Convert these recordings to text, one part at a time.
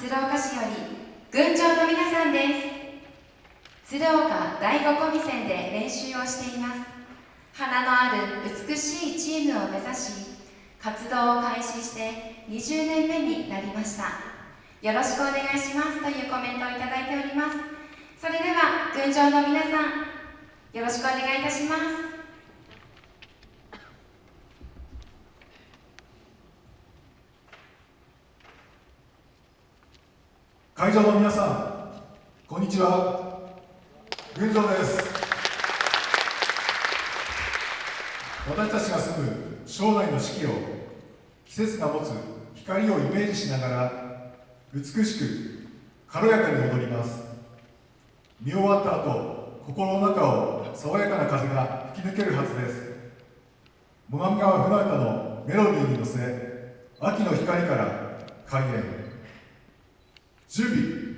鶴岡市より群青の皆さんです。鶴岡第五コミセンで練習をしています。花のある美しいチームを目指し活動を開始して20年目になりました。よろしくお願いします。というコメントをいただいております。それでは群青の皆さんよろしくお願いいたします。会場の皆さんこんにちは。群青です。私たちが住む将来の四季を季節が持つ光をイメージしながら美しく軽やかに踊ります。見終わった後心の中を爽やかな風が吹き抜けるはずです。最上川船歌のメロディーに乗せ秋の光から開 Zubi.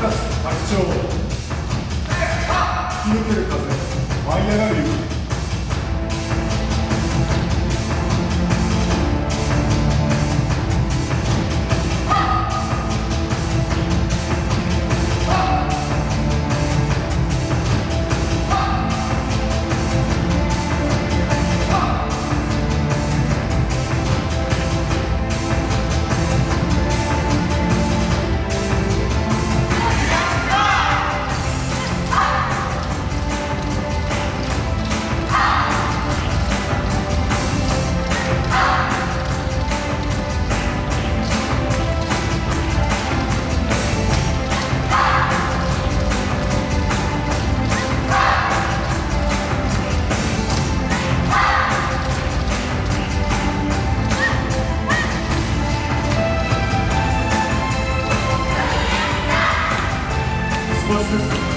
演準備長吹き抜ける風舞い上がる雪。Thank you.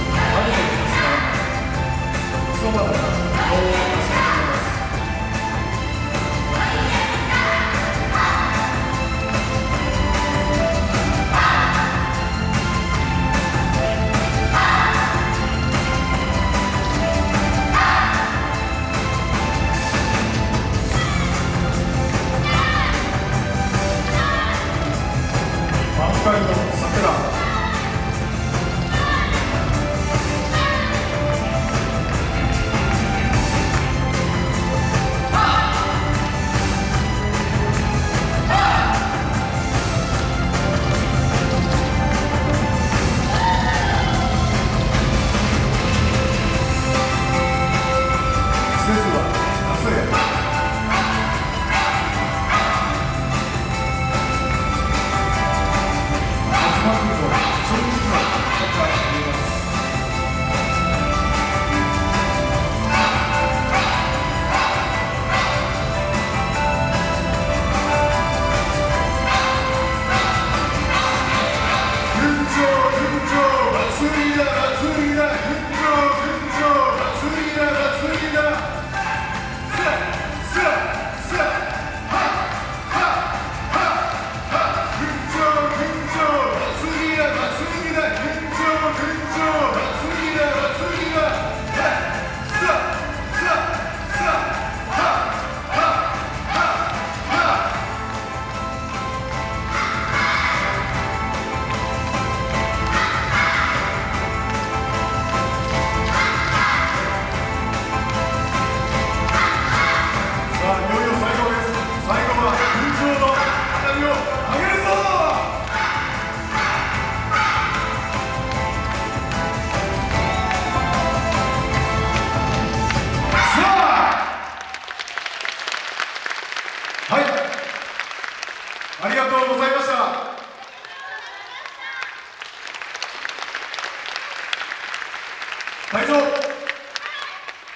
ありがとうございました。場